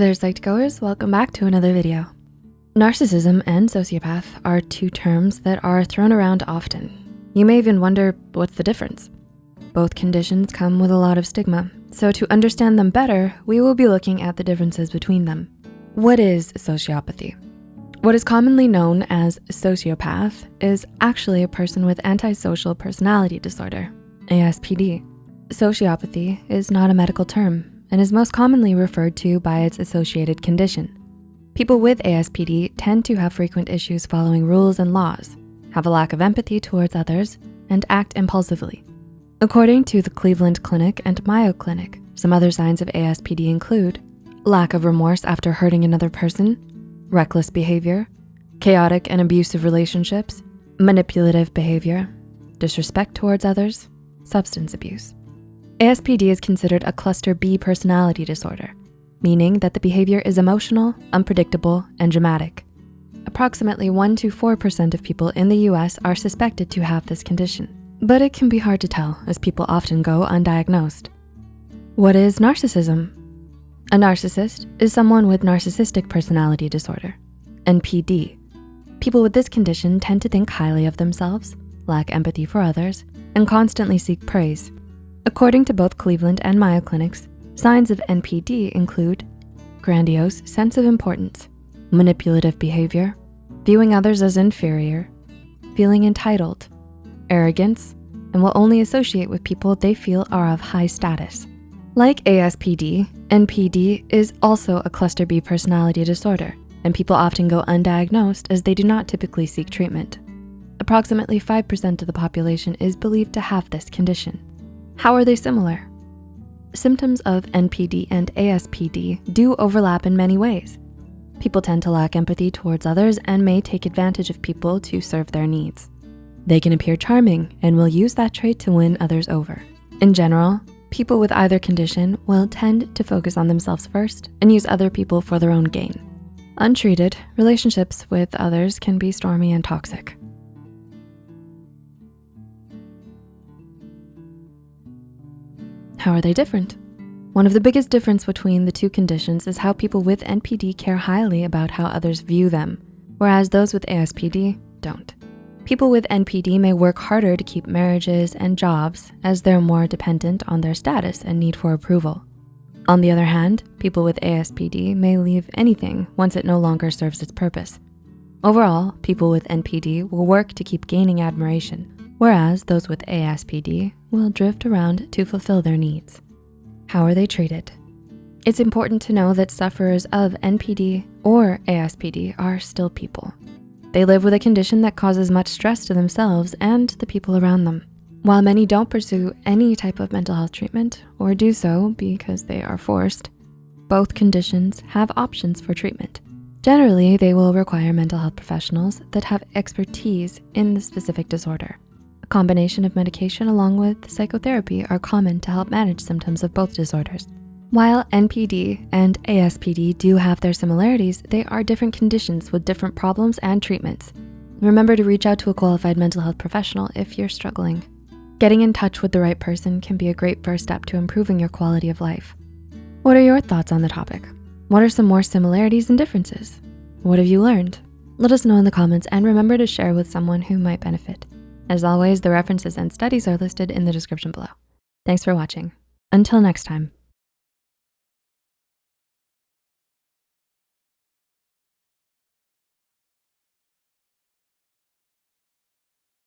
there, Psych2Goers. Welcome back to another video. Narcissism and sociopath are two terms that are thrown around often. You may even wonder, what's the difference? Both conditions come with a lot of stigma, so to understand them better, we will be looking at the differences between them. What is sociopathy? What is commonly known as sociopath is actually a person with antisocial personality disorder, ASPD. Sociopathy is not a medical term and is most commonly referred to by its associated condition. People with ASPD tend to have frequent issues following rules and laws, have a lack of empathy towards others, and act impulsively. According to the Cleveland Clinic and Mayo Clinic, some other signs of ASPD include lack of remorse after hurting another person, reckless behavior, chaotic and abusive relationships, manipulative behavior, disrespect towards others, substance abuse. ASPD is considered a cluster B personality disorder, meaning that the behavior is emotional, unpredictable, and dramatic. Approximately 1 to 4% of people in the US are suspected to have this condition, but it can be hard to tell as people often go undiagnosed. What is narcissism? A narcissist is someone with narcissistic personality disorder, NPD. People with this condition tend to think highly of themselves, lack empathy for others, and constantly seek praise. According to both Cleveland and Mayo Clinics, signs of NPD include grandiose sense of importance, manipulative behavior, viewing others as inferior, feeling entitled, arrogance, and will only associate with people they feel are of high status. Like ASPD, NPD is also a cluster B personality disorder, and people often go undiagnosed as they do not typically seek treatment. Approximately 5% of the population is believed to have this condition. How are they similar? Symptoms of NPD and ASPD do overlap in many ways. People tend to lack empathy towards others and may take advantage of people to serve their needs. They can appear charming and will use that trait to win others over. In general, people with either condition will tend to focus on themselves first and use other people for their own gain. Untreated, relationships with others can be stormy and toxic. How are they different? One of the biggest difference between the two conditions is how people with NPD care highly about how others view them, whereas those with ASPD don't. People with NPD may work harder to keep marriages and jobs as they're more dependent on their status and need for approval. On the other hand, people with ASPD may leave anything once it no longer serves its purpose. Overall, people with NPD will work to keep gaining admiration, whereas those with ASPD will drift around to fulfill their needs. How are they treated? It's important to know that sufferers of NPD or ASPD are still people. They live with a condition that causes much stress to themselves and the people around them. While many don't pursue any type of mental health treatment or do so because they are forced, both conditions have options for treatment. Generally, they will require mental health professionals that have expertise in the specific disorder combination of medication along with psychotherapy are common to help manage symptoms of both disorders. While NPD and ASPD do have their similarities, they are different conditions with different problems and treatments. Remember to reach out to a qualified mental health professional if you're struggling. Getting in touch with the right person can be a great first step to improving your quality of life. What are your thoughts on the topic? What are some more similarities and differences? What have you learned? Let us know in the comments and remember to share with someone who might benefit. As always, the references and studies are listed in the description below. Thanks for watching. Until next time.